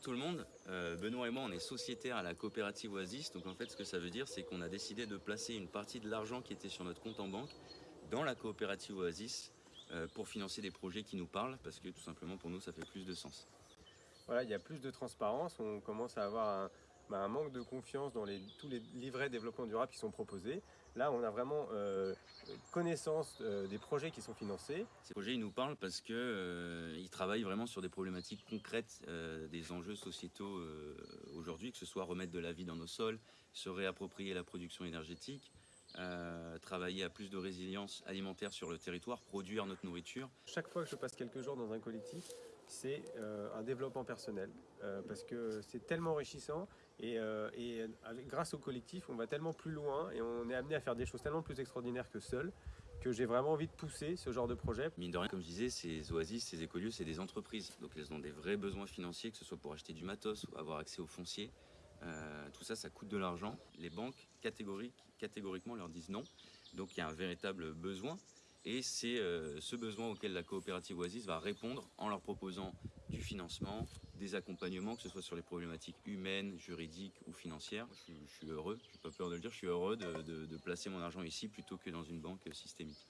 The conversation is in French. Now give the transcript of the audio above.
Bonjour tout le monde, euh, Benoît et moi on est sociétaires à la coopérative Oasis, donc en fait ce que ça veut dire c'est qu'on a décidé de placer une partie de l'argent qui était sur notre compte en banque dans la coopérative Oasis euh, pour financer des projets qui nous parlent parce que tout simplement pour nous ça fait plus de sens. Voilà, il y a plus de transparence, on commence à avoir un, bah, manque de confiance dans tous les livrets développement durable qui sont proposés. Là, on a vraiment euh, connaissance euh, des projets qui sont financés. Ces projets, ils nous parlent parce qu'ils euh, travaillent vraiment sur des problématiques concrètes des enjeux sociétaux aujourd'hui, que ce soit remettre de la vie dans nos sols, se réapproprier la production énergétique, travailler à plus de résilience alimentaire sur le territoire, produire notre nourriture. Chaque fois que je passe quelques jours dans un collectif, c'est euh, un développement personnel euh, parce que c'est tellement enrichissant et, euh, grâce au collectif on va tellement plus loin et on est amené à faire des choses tellement plus extraordinaires que seul que j'ai vraiment envie de pousser ce genre de projet. Mine de rien, comme je disais, ces oasis, ces écolieux, c'est des entreprises. Donc elles ont des vrais besoins financiers, que ce soit pour acheter du matos ou avoir accès au foncier. tout ça, ça coûte de l'argent. Les banques, catégoriquement, leur disent non. Donc il y a un véritable besoin. Et c'est euh, ce besoin auquel la coopérative Oasis va répondre en leur proposant du financement, des accompagnements, que ce soit sur les problématiques humaines, juridiques ou financières. Je, suis heureux, je n'ai pas peur de le dire, je suis heureux de placer mon argent ici plutôt que dans une banque systémique.